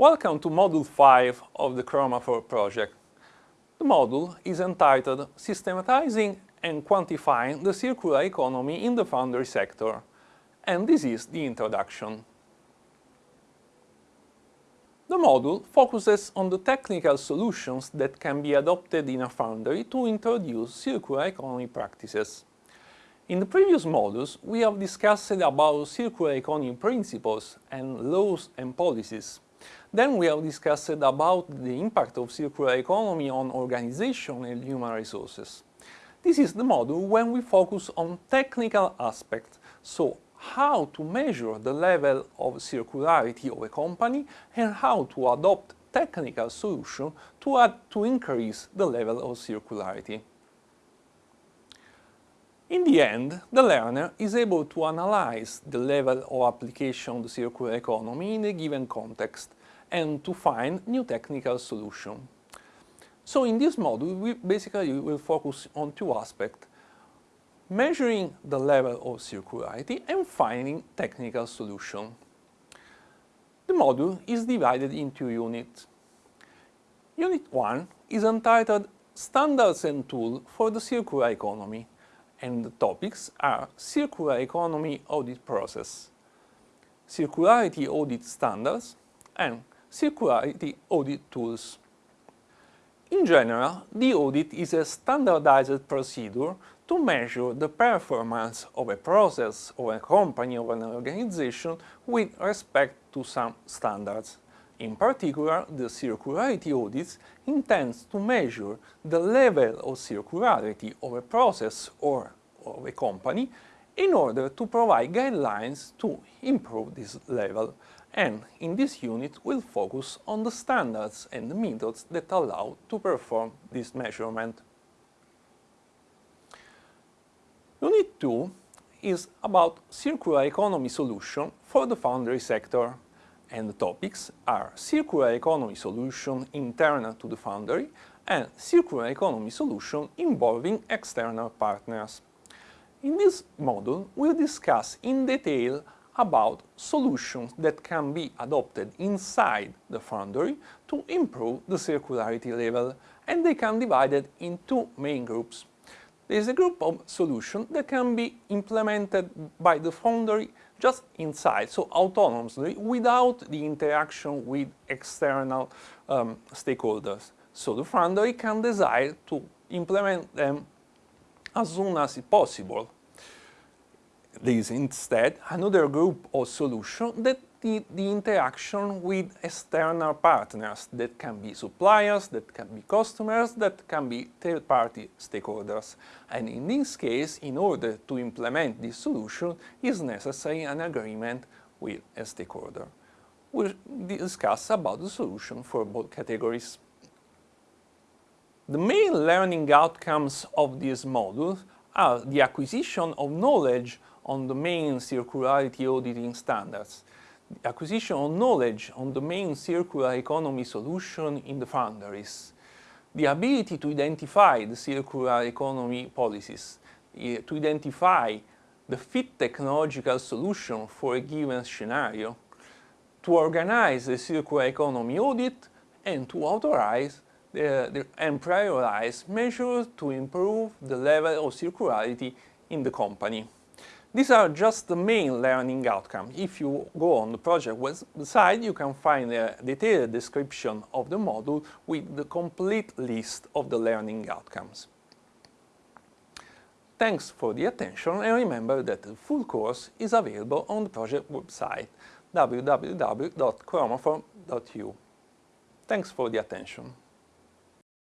Welcome to Module 5 of the Chromafor project. The module is entitled Systematizing and Quantifying the Circular Economy in the Foundry Sector, and this is the introduction. The module focuses on the technical solutions that can be adopted in a foundry to introduce circular economy practices. In the previous modules, we have discussed about circular economy principles and laws and policies. Then we have discussed about the impact of circular economy on organization and human resources. This is the module when we focus on technical aspects, so how to measure the level of circularity of a company and how to adopt technical solutions to, to increase the level of circularity. In the end, the learner is able to analyze the level of application of the circular economy in a given context and to find new technical solutions. So in this module, we basically will focus on two aspects, measuring the level of circularity and finding technical solutions. The module is divided into units. Unit 1 is entitled Standards and Tools for the Circular Economy and the topics are Circular Economy Audit Process, Circularity Audit Standards and Circularity Audit Tools. In general, the audit is a standardized procedure to measure the performance of a process, of a company, of an organization with respect to some standards. In particular, the circularity audit intends to measure the level of circularity of a process or of a company in order to provide guidelines to improve this level and in this unit we'll focus on the standards and the methods that allow to perform this measurement. Unit 2 is about circular economy solution for the foundry sector and the topics are circular economy solution internal to the foundry and circular economy solution involving external partners. In this module, we'll discuss in detail about solutions that can be adopted inside the foundry to improve the circularity level and they can be divided in two main groups. There is a group of solutions that can be implemented by the foundry just inside, so autonomously, without the interaction with external um, stakeholders. So the foundry can decide to implement them as soon as possible there is instead another group of solutions that need the interaction with external partners that can be suppliers, that can be customers, that can be third-party stakeholders. And in this case, in order to implement this solution, is necessary an agreement with a stakeholder. We'll discuss about the solution for both categories. The main learning outcomes of this module are the acquisition of knowledge on the main circularity auditing standards, the acquisition of knowledge on the main circular economy solution in the foundries, the ability to identify the circular economy policies, eh, to identify the fit technological solution for a given scenario, to organize a circular economy audit and to authorize the, the, and prioritize measures to improve the level of circularity in the company. These are just the main learning outcomes. If you go on the project website, you can find a detailed description of the module with the complete list of the learning outcomes. Thanks for the attention and remember that the full course is available on the project website www.chromafor.eu. Thanks for the attention.